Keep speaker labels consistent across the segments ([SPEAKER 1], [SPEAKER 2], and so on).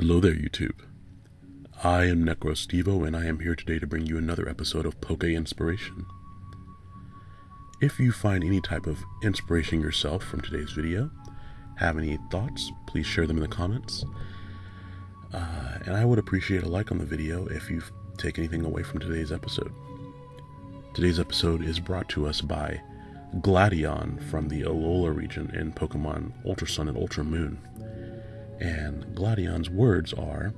[SPEAKER 1] Hello there, YouTube. I am NecroStevo, and I am here today to bring you another episode of Poke Inspiration. If you find any type of inspiration yourself from today's video, have any thoughts, please share them in the comments. Uh, and I would appreciate a like on the video if you take anything away from today's episode. Today's episode is brought to us by Gladion from the Alola region in Pokemon Ultra Sun and Ultra Moon. And Gladion's words are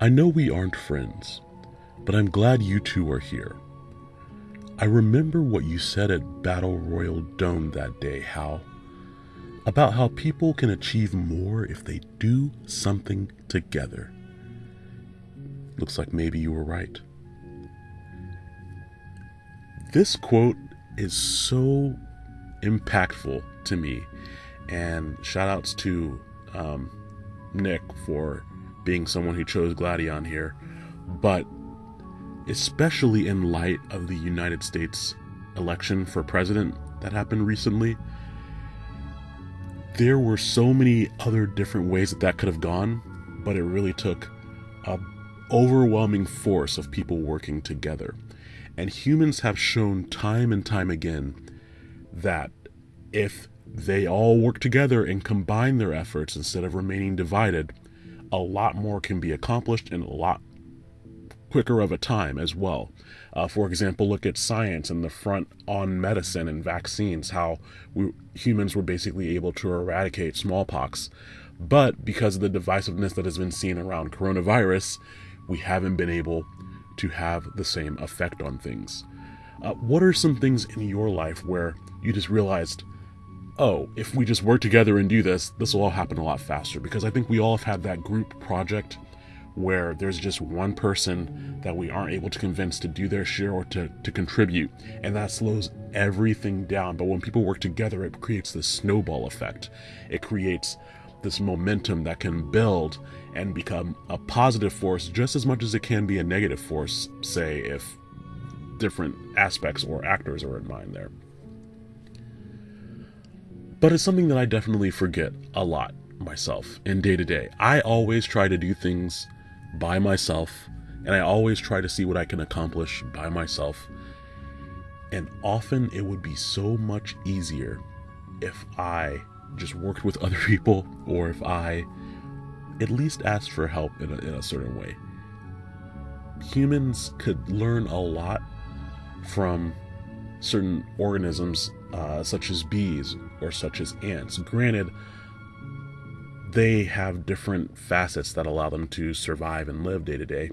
[SPEAKER 1] I know we aren't friends, but I'm glad you two are here. I remember what you said at Battle Royal Dome that day, Hau, about how people can achieve more if they do something together. Looks like maybe you were right. This quote is so impactful to me and shout outs to um, Nick for being someone who chose Gladion here. But especially in light of the United States election for president that happened recently, there were so many other different ways that that could have gone, but it really took a overwhelming force of people working together. And humans have shown time and time again that if they all work together and combine their efforts instead of remaining divided, a lot more can be accomplished in a lot quicker of a time as well. Uh, for example, look at science and the front on medicine and vaccines, how we, humans were basically able to eradicate smallpox. But because of the divisiveness that has been seen around coronavirus, we haven't been able to have the same effect on things. Uh, what are some things in your life where you just realized, oh, if we just work together and do this, this will all happen a lot faster. Because I think we all have had that group project where there's just one person that we aren't able to convince to do their share or to, to contribute, and that slows everything down. But when people work together, it creates this snowball effect. It creates this momentum that can build and become a positive force just as much as it can be a negative force, say, if different aspects or actors are in mind there. But it's something that I definitely forget a lot myself in day to day. I always try to do things by myself, and I always try to see what I can accomplish by myself. And often it would be so much easier if I just worked with other people or if I at least asked for help in a, in a certain way. Humans could learn a lot from certain organisms uh, such as bees or such as ants. Granted, they have different facets that allow them to survive and live day to day,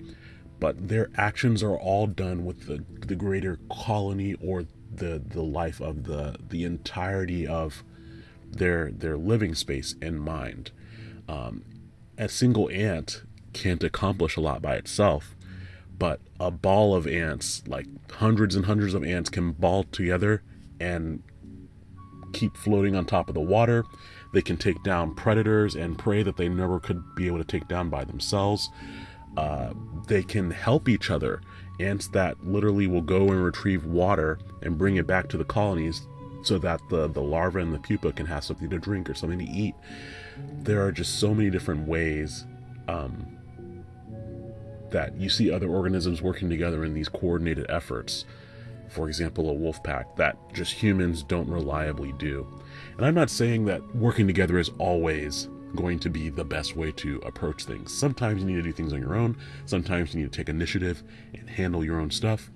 [SPEAKER 1] but their actions are all done with the, the greater colony or the, the life of the, the entirety of their, their living space in mind. Um, a single ant can't accomplish a lot by itself, but a ball of ants, like hundreds and hundreds of ants, can ball together and keep floating on top of the water. They can take down predators and prey that they never could be able to take down by themselves. Uh, they can help each other. Ants that literally will go and retrieve water and bring it back to the colonies so that the, the larva and the pupa can have something to drink or something to eat. There are just so many different ways um, that you see other organisms working together in these coordinated efforts. For example, a wolf pack that just humans don't reliably do. And I'm not saying that working together is always going to be the best way to approach things. Sometimes you need to do things on your own, sometimes you need to take initiative and handle your own stuff.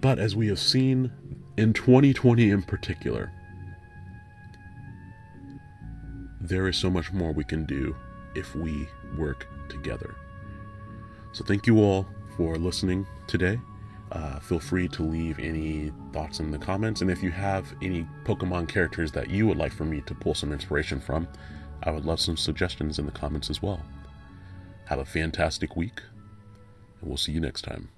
[SPEAKER 1] But as we have seen in 2020 in particular, there is so much more we can do if we work together. So thank you all for listening today. Uh, feel free to leave any thoughts in the comments. And if you have any Pokemon characters that you would like for me to pull some inspiration from, I would love some suggestions in the comments as well. Have a fantastic week, and we'll see you next time.